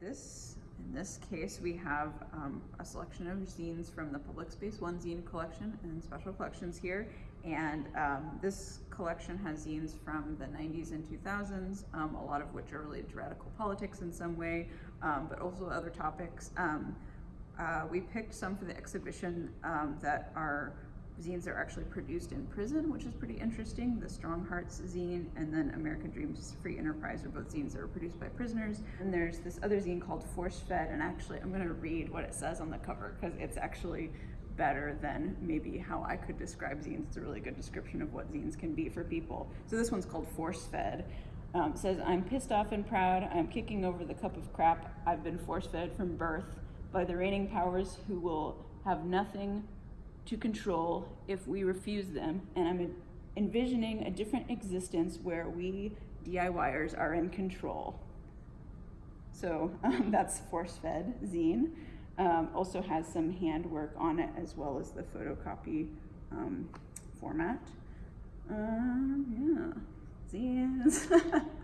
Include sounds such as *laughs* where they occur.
this, in this case, we have um, a selection of zines from the Public Space One zine collection and special collections here. And um, this collection has zines from the 90s and 2000s, um, a lot of which are related to radical politics in some way, um, but also other topics. Um, uh, we picked some for the exhibition um, that are zines are actually produced in prison, which is pretty interesting. The Strong Hearts zine and then American Dreams Free Enterprise are both zines that were produced by prisoners. And there's this other zine called Force Fed, and actually I'm gonna read what it says on the cover because it's actually better than maybe how I could describe zines. It's a really good description of what zines can be for people. So this one's called Force Fed. Um, says, I'm pissed off and proud. I'm kicking over the cup of crap I've been force fed from birth by the reigning powers who will have nothing to control if we refuse them. And I'm envisioning a different existence where we DIYers are in control. So um, *laughs* that's force fed zine. Um, also has some handwork on it as well as the photocopy um, format. Um, yeah, zines. *laughs*